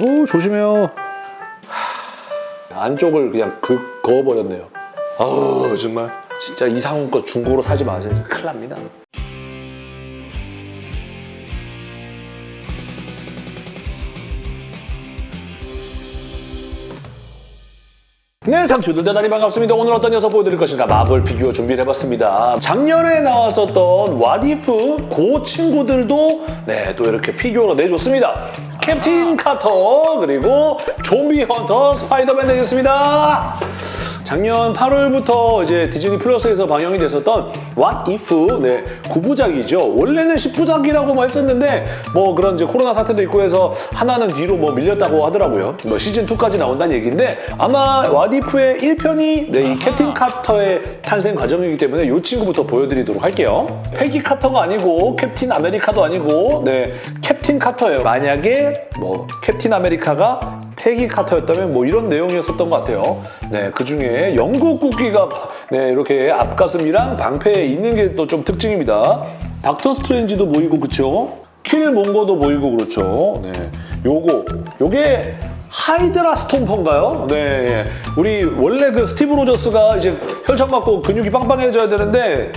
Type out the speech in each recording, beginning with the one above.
오 조심해요. 하, 안쪽을 그냥 그 그어버렸네요. 아우 정말 진짜 이상훈 거 중고로 사지 마세요. 큰일 납니다. 네, 상추들 대단히 반갑습니다. 오늘 어떤 녀석 보여드릴 것인가 마블 피규어 준비를 해봤습니다. 작년에 나왔었던 What If 그 친구들도 네, 또 이렇게 피규어로 내줬습니다. 캡틴 카터 그리고 좀비 헌터 스파이더맨 되겠습니다. 작년 8월부터 이제 디즈니 플러스에서 방영이 됐었던 What If 네, 9부작이죠. 원래는 10부작이라고만 했었는데 뭐 그런 이제 코로나 사태도 있고 해서 하나는 뒤로 뭐 밀렸다고 하더라고요. 뭐 시즌 2까지 나온다는 얘기인데 아마 What If의 1편이 네, 이 캡틴 카터의 탄생 과정이기 때문에 이 친구부터 보여드리도록 할게요. 페기 카터가 아니고 캡틴 아메리카도 아니고 네, 캡틴 카터예요. 만약에 뭐 캡틴 아메리카가 페기 카터였다면 뭐 이런 내용이었었던 것 같아요. 네, 그 중에 영국 국기가 네, 이렇게 앞가슴이랑 방패에 있는 게 또 좀 특징입니다. 닥터 스트레인지도 보이고 그쵸? 킬몽거도 보이고 그렇죠. 네, 요거 요게 하이드라 스톰퍼인가요? 네, 우리 원래 그 스티브 로저스가 이제 혈청 맞고 근육이 빵빵해져야 되는데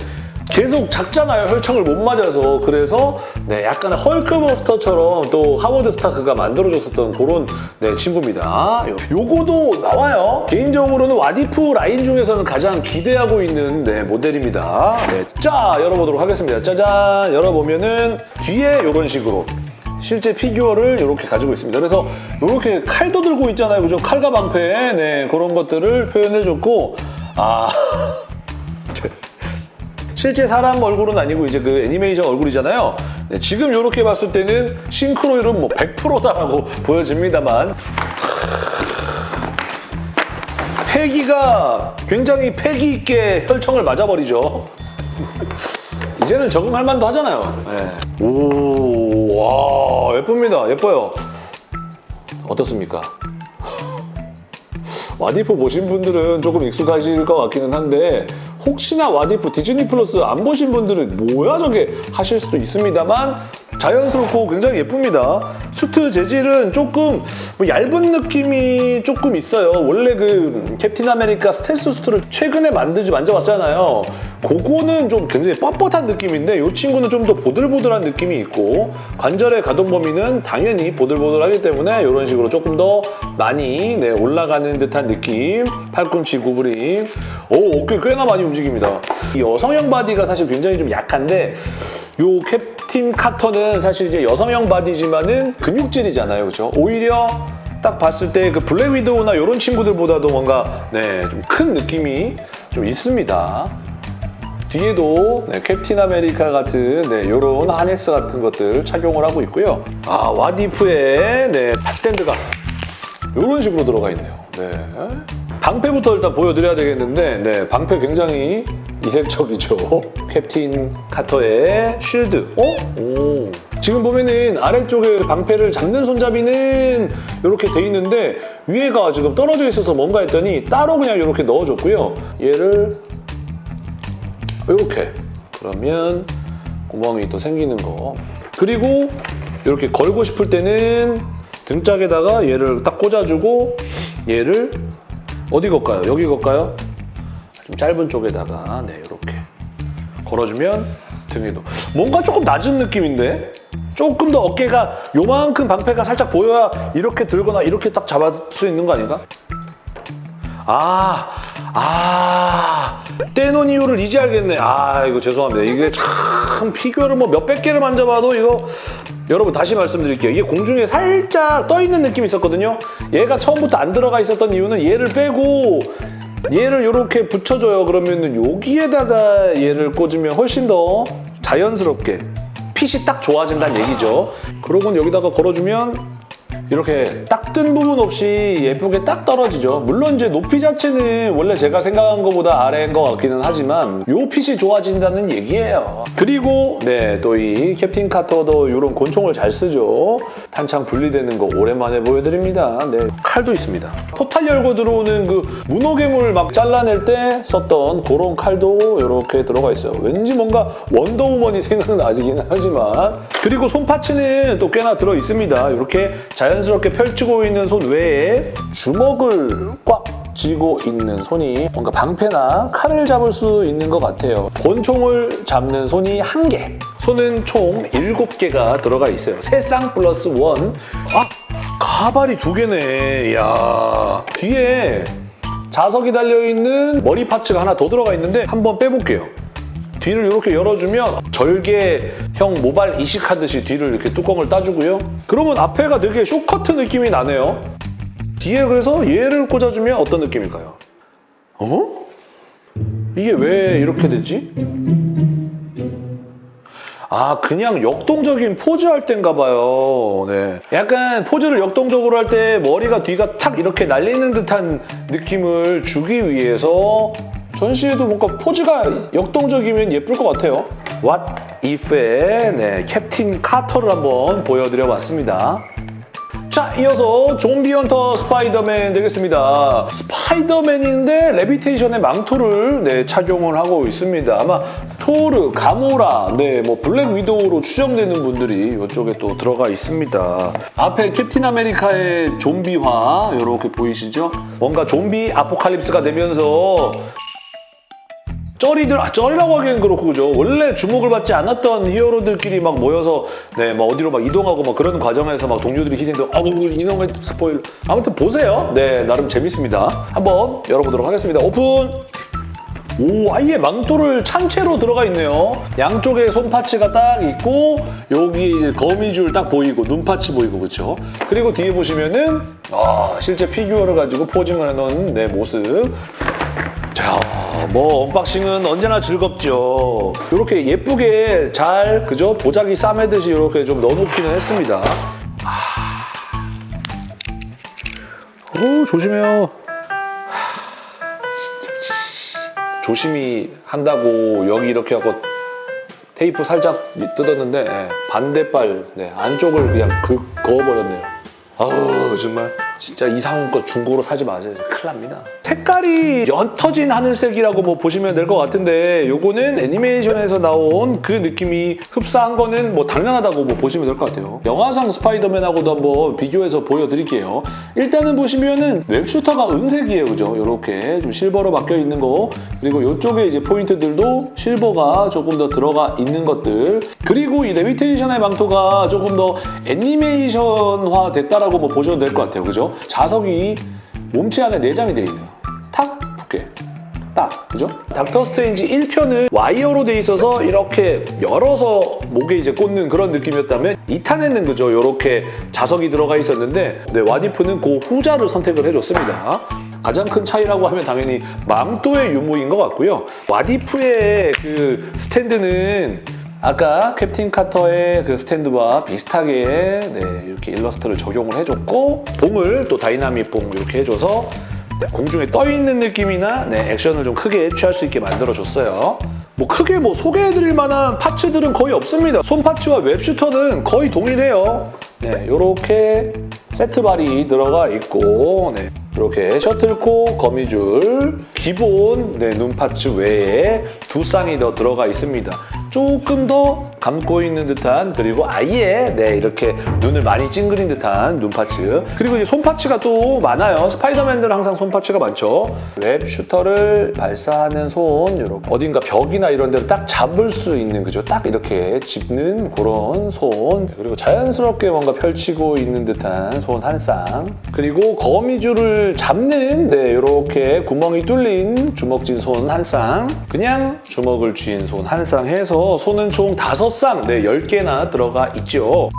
계속 작잖아요. 혈청을 못 맞아서. 그래서 네, 약간 헐크버스터처럼 또 하워드 스타크가 만들어줬었던 그런 네, 친구입니다. 요- 요거도 나와요. 개인적으로는 What If 라인 중에서는 가장 기대하고 있는 네, 모델입니다. 네, 자, 열어보도록 하겠습니다. 짜잔! 열어보면은 뒤에 이런 식으로 실제 피규어를 이렇게 가지고 있습니다. 그래서 이렇게 칼도 들고 있잖아요. 그죠? 칼과 방패. 네, 그런 것들을 표현해줬고 아... 실제 사람 얼굴은 아니고 이제 그 애니메이션 얼굴이잖아요. 네, 지금 이렇게 봤을 때는 싱크로율은 뭐 100%다라고 보여집니다만 패기가 굉장히 패기 있게 혈청을 맞아버리죠. 이제는 적응할 만도 하잖아요. 네. 오, 와, 예쁩니다. 예뻐요. 어떻습니까? What If 보신 분들은 조금 익숙하실 것 같기는 한데 혹시나 What If 디즈니 플러스 안 보신 분들은 뭐야 저게 하실 수도 있습니다만 자연스럽고 굉장히 예쁩니다. 수트 재질은 조금 뭐 얇은 느낌이 조금 있어요. 원래 그 캡틴 아메리카 스텔스 수트를 최근에 만들지 만져봤잖아요. 그거는 좀 굉장히 뻣뻣한 느낌인데 이 친구는 좀 더 보들보들한 느낌이 있고 관절의 가동 범위는 당연히 보들보들하기 때문에 이런 식으로 조금 더 많이 네, 올라가는 듯한 느낌 팔꿈치 구부림 오 어깨 꽤나 많이 움직입니다 이 여성형 바디가 사실 굉장히 좀 약한데 요 캡틴 카터는 사실 이제 여성형 바디지만은 근육질이잖아요 그렇죠 오히려 딱 봤을 때 그 블랙 위도우나 이런 친구들보다도 뭔가 네, 좀 큰 느낌이 좀 있습니다 뒤에도 네, 캡틴 아메리카 같은 네, 이런 하네스 같은 것들 착용을 하고 있고요. 아 What If의 네, 스탠드가 이런 식으로 들어가 있네요. 네. 방패부터 일단 보여드려야 되겠는데 네, 방패 굉장히 이색적이죠. 캡틴 카터의 쉴드. 어? 오. 지금 보면은 아래쪽에 방패를 잡는 손잡이는 이렇게 돼 있는데 위에가 지금 떨어져 있어서 뭔가 했더니 따로 그냥 이렇게 넣어줬고요. 얘를 이렇게 그러면 구멍이 또 생기는 거 그리고 이렇게 걸고 싶을 때는 등짝에다가 얘를 딱 꽂아주고 얘를 어디 걸까요? 여기 걸까요? 좀 짧은 쪽에다가 네 이렇게 걸어주면 등에도 뭔가 조금 낮은 느낌인데 조금 더 어깨가 요만큼 방패가 살짝 보여야 이렇게 들거나 이렇게 딱 잡을 수 있는 거 아닌가? 아, 아, 떼놓은 이유를 이제 알겠네. 아, 이거 죄송합니다. 이게 참 피규어를 뭐 몇백 개를 만져봐도 이거 여러분 다시 말씀드릴게요. 이게 공중에 살짝 떠있는 느낌이 있었거든요. 얘가 처음부터 안 들어가 있었던 이유는 얘를 빼고 얘를 이렇게 붙여줘요. 그러면은 여기에다가 얘를 꽂으면 훨씬 더 자연스럽게 핏이 딱 좋아진다는 얘기죠. 그러고 여기다가 걸어주면 이렇게 딱 뜬 부분 없이 예쁘게 딱 떨어지죠. 물론 이제 높이 자체는 원래 제가 생각한 것보다 아래인 것 같기는 하지만 요 핏이 좋아진다는 얘기예요. 그리고 네, 또 이 캡틴 카터도 이런 곤총을 잘 쓰죠. 탄창 분리되는 거 오랜만에 보여드립니다. 네, 칼도 있습니다. 포탈 열고 들어오는 그 문어괴물 막 잘라낼 때 썼던 그런 칼도 이렇게 들어가 있어요. 왠지 뭔가 원더우먼이 생각나긴 하지만 그리고 손파츠는 또 꽤나 들어 있습니다. 이렇게 자연 자연스럽게 펼치고 있는 손 외에 주먹을 꽉 쥐고 있는 손이 뭔가 방패나 칼을 잡을 수 있는 것 같아요. 권총을 잡는 손이 한 개. 손은 총 7개가 들어가 있어요. 세쌍 플러스 원. 아! 가발이 두 개네. 이야. 뒤에 자석이 달려있는 머리 파츠가 하나 더 들어가 있는데 한번 빼볼게요. 뒤를 이렇게 열어주면 절개형 모발 이식하듯이 뒤를 이렇게 뚜껑을 따주고요. 그러면 앞에가 되게 쇼커트 느낌이 나네요. 뒤에 그래서 얘를 꽂아주면 어떤 느낌일까요? 어? 이게 왜 이렇게 되지? 아 그냥 역동적인 포즈 할 땐가 봐요. 네. 약간 포즈를 역동적으로 할 때 머리가 뒤가 탁 이렇게 날리는 듯한 느낌을 주기 위해서 전시해도 뭔가 포즈가 역동적이면 예쁠 것 같아요. What If의 네, 캡틴 카터를 한번 보여드려 봤습니다. 자, 이어서 좀비 헌터 스파이더맨 되겠습니다. 스파이더맨인데 레비테이션의 망토를 네, 착용을 하고 있습니다. 아마 토르, 가모라, 네, 뭐 블랙 위도우로 추정되는 분들이 이쪽에 또 들어가 있습니다. 앞에 캡틴 아메리카의 좀비화 이렇게 보이시죠? 뭔가 좀비 아포칼립스가 되면서 쩌리들, 아, 쩌리라고 하기엔 그렇고, 그죠? 원래 주목을 받지 않았던 히어로들끼리 막 모여서, 네, 막 어디로 막 이동하고 막 그런 과정에서 막 동료들이 희생되고, 아우, 이놈의 스포일. 아무튼 보세요. 네, 나름 재밌습니다. 한번 열어보도록 하겠습니다. 오픈! 오, 아예 망토를 찬채로 들어가 있네요. 양쪽에 손파츠가 딱 있고, 여기 거미줄 딱 보이고, 눈파츠 보이고, 그렇죠? 그리고 뒤에 보시면은, 아, 실제 피규어를 가지고 posing을 해놓은 내 모습. 자, 뭐 언박싱은 언제나 즐겁죠. 이렇게 예쁘게 잘 그죠 보자기 싸매듯이 이렇게 좀 넣어놓기는 했습니다. 아... 오 조심해요. 조심히 한다고 여기 이렇게 하고 테이프 살짝 뜯었는데 예, 반대발 네, 안쪽을 그냥 그 그어버렸네요. 아우 정말 진짜 이상한 거 중고로 사지 마세요. 큰일 납니다. 색깔이 옅어진 하늘색이라고 뭐 보시면 될 것 같은데 요거는 애니메이션에서 나온 그 느낌이 흡사한 거는 뭐 당연하다고 뭐 보시면 될 것 같아요. 영화상 스파이더맨하고도 한번 비교해서 보여드릴게요. 일단은 보시면은 웹슈터가 은색이에요. 그죠? 이렇게 좀 실버로 바뀌어 있는 거 그리고 이쪽에 이제 포인트들도 실버가 조금 더 들어가 있는 것들 그리고 이 레비테이션의 망토가 조금 더 애니메이션화 됐다라고 뭐 보셔도 될 것 같아요. 그죠? 자석이 몸체 안에 내장이 돼 있네요. 탁 붙게. 딱, 그죠? 닥터 스트레인지 1편은 와이어로 돼 있어서 이렇게 열어서 목에 이제 꽂는 그런 느낌이었다면 2탄에는 그죠? 이렇게 자석이 들어가 있었는데 네, What If는 그 후자를 선택을 해줬습니다. 가장 큰 차이라고 하면 당연히 망토의 유무인 것 같고요. What If의 그 스탠드는 아까 캡틴 카터의 그 스탠드와 비슷하게 네, 이렇게 일러스트를 적용을 해줬고 봉을 또 다이나믹 봉 이렇게 해줘서 네, 공중에 떠 있는 느낌이나 네, 액션을 좀 크게 취할 수 있게 만들어줬어요. 뭐 크게 뭐 소개해드릴 만한 parts들은 거의 없습니다. 손 parts와 web shooter는 거의 동일해요. 네, 이렇게 세트발이 들어가 있고 네, 이렇게 셔틀콕, 거미줄, 기본 네, 눈 parts 외에 두 쌍이 더 들어가 있습니다. 조금 더 감고 있는 듯한 그리고 아예 네 이렇게 눈을 많이 찡그린 듯한 눈 parts. 그리고 이제 손 parts가 또 많아요. 스파이더맨들은 항상 손 parts가 많죠. web shooter를 발사하는 손 이렇게. 어딘가 벽이나 이런 데를 딱 잡을 수 있는 그죠? 딱 이렇게 짚는 그런 손. 그리고 자연스럽게 뭔가 펼치고 있는 듯한 손 한 쌍. 그리고 거미줄을 잡는 네 이렇게 구멍이 뚫린 주먹진 손 한 쌍. 그냥 주먹을 쥐인 손 한 쌍 해서 손은 총 다섯 쌍, 네, 10개나 들어가 있죠.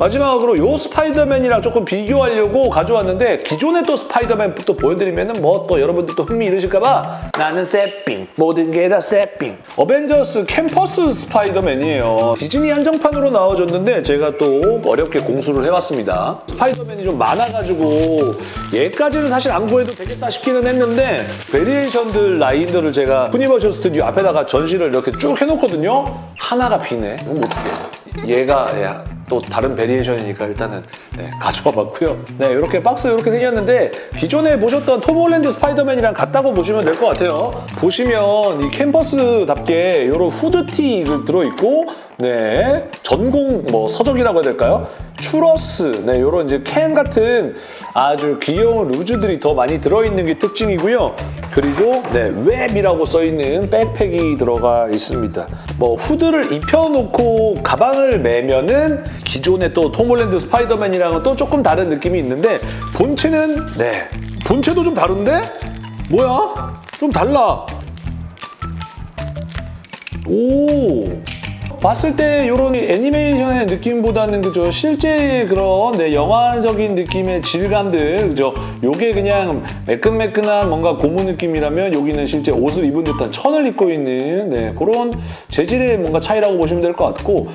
마지막으로 요 스파이더맨이랑 조금 비교하려고 가져왔는데 기존의 또 스파이더맨 또 보여드리면 뭐 또 여러분들 또 흥미 잃으실까봐. 나는 새삥 모든 게 다 새삥. 어벤져스 캠퍼스 스파이더맨이에요. 디즈니 한정판으로 나와줬는데 제가 또 어렵게 공수를 해봤습니다. 스파이더맨이 좀 많아가지고 얘까지는 사실 안 구해도 되겠다 싶기는 했는데 variation들 라인들을 제가 유니버셜 스튜디오 앞에다가 전시를 이렇게 쭉 해놓거든요. 하나가 비네. 그럼 어떡해 얘가 야, 또 다른 variation이니까 일단은 네, 가져와 봤고요. 네, 이렇게 박스 이렇게 생겼는데 기존에 보셨던 톰 홀랜드 스파이더맨이랑 같다고 보시면 될 것 같아요. 보시면 이 캠퍼스답게 이런 후드티 들어있고 네, 전공 뭐 서적이라고 해야 될까요? 추러스, 네, 요런 이제 캔 같은 아주 귀여운 루즈들이 더 많이 들어있는 게 특징이고요. 그리고 네, 웹이라고 써있는 백팩이 들어가 있습니다. 뭐 후드를 입혀놓고 가방을 매면은 기존의 또 톰홀랜드 스파이더맨이랑은 또 조금 다른 느낌이 있는데 본체는 네, 본체도 좀 다른데? 뭐야? 좀 달라. 오 봤을 때 이런 애니메이션의 느낌보다는 그죠 실제 그런 네, 영화적인 느낌의 질감들 그죠 요게 그냥 매끈매끈한 뭔가 고무 느낌이라면 여기는 실제 옷을 입은 듯한 천을 입고 있는 네, 그런 재질의 뭔가 차이라고 보시면 될 것 같고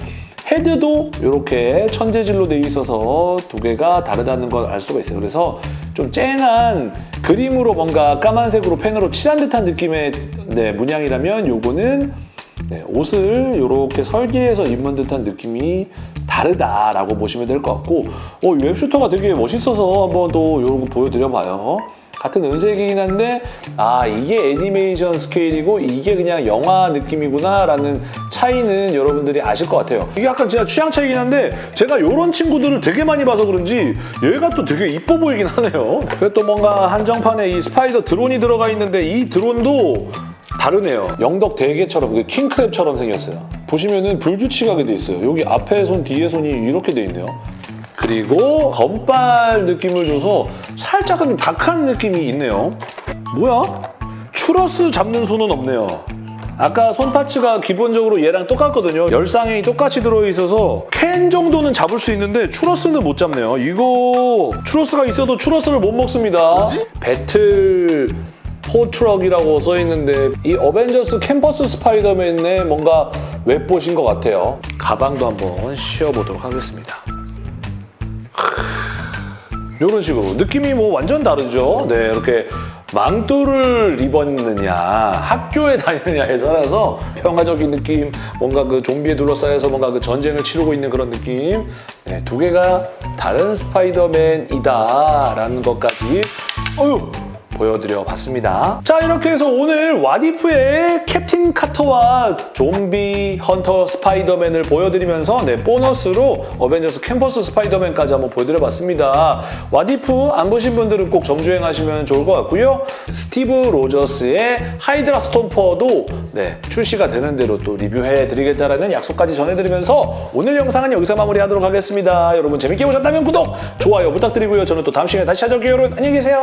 헤드도 이렇게 천재질로 돼 있어서 두 개가 다르다는 걸 알 수가 있어요. 그래서 좀 쨍한 그림으로 뭔가 까만색으로 펜으로 칠한 듯한 느낌의 네, 문양이라면 요거는 네, 옷을 이렇게 설계해서 입은 듯한 느낌이 다르다라고 보시면 될 것 같고 어, 이 web shooter가 되게 멋있어서 한번 또 이런 거 보여드려봐요. 같은 은색이긴 한데 아 이게 애니메이션 스케일이고 이게 그냥 영화 느낌이구나 라는 차이는 여러분들이 아실 것 같아요. 이게 약간 진짜 취향 차이긴 한데 제가 이런 친구들을 되게 많이 봐서 그런지 얘가 또 되게 이뻐 보이긴 하네요. 그리고 또 뭔가 한정판에 이 스파이더 드론이 들어가 있는데 이 드론도 다르네요. 영덕 대게처럼 그 킹크랩처럼 생겼어요. 보시면은 불규칙하게 돼 있어요. 여기 앞에 손, 뒤에 손이 이렇게 돼 있네요. 그리고 건발 느낌을 줘서 살짝은 좀 다크한 느낌이 있네요. 뭐야? 추러스 잡는 손은 없네요. 아까 손 parts가 기본적으로 얘랑 똑같거든요. 열 쌍이 똑같이 들어있어서 캔 정도는 잡을 수 있는데 추러스는 못 잡네요. 이거 추러스가 있어도 추러스를 못 먹습니다. 뭐지? 배틀 포트럭이라고 써있는데 이 어벤져스 캠퍼스 스파이더맨의 뭔가 web bot인 것 같아요. 가방도 한번 씌워보도록 하겠습니다. 이런 식으로 느낌이 뭐 완전 다르죠. 네, 이렇게 망토를 입었느냐, 학교에 다니느냐에 따라서 평화적인 느낌, 뭔가 그 좀비에 둘러싸여서 뭔가 그 전쟁을 치르고 있는 그런 느낌. 네, 두 개가 다른 스파이더맨이다 라는 것까지. 어휴. 보여드려 봤습니다. 자 이렇게 해서 오늘 What If의 캡틴 카터와 좀비 헌터 스파이더맨을 보여드리면서 네, 보너스로 어벤져스 캠퍼스 스파이더맨까지 한번 보여드려 봤습니다. What If 안 보신 분들은 꼭 정주행하시면 좋을 것 같고요. 스티브 로저스의 하이드라 스톰퍼도 네, 출시가 되는 대로 또 리뷰해드리겠다라는 약속까지 전해드리면서 오늘 영상은 여기서 마무리하도록 하겠습니다. 여러분 재밌게 보셨다면 구독, 좋아요 부탁드리고요. 저는 또 다음 시간에 다시 찾아올게요. 여러분 안녕히 계세요.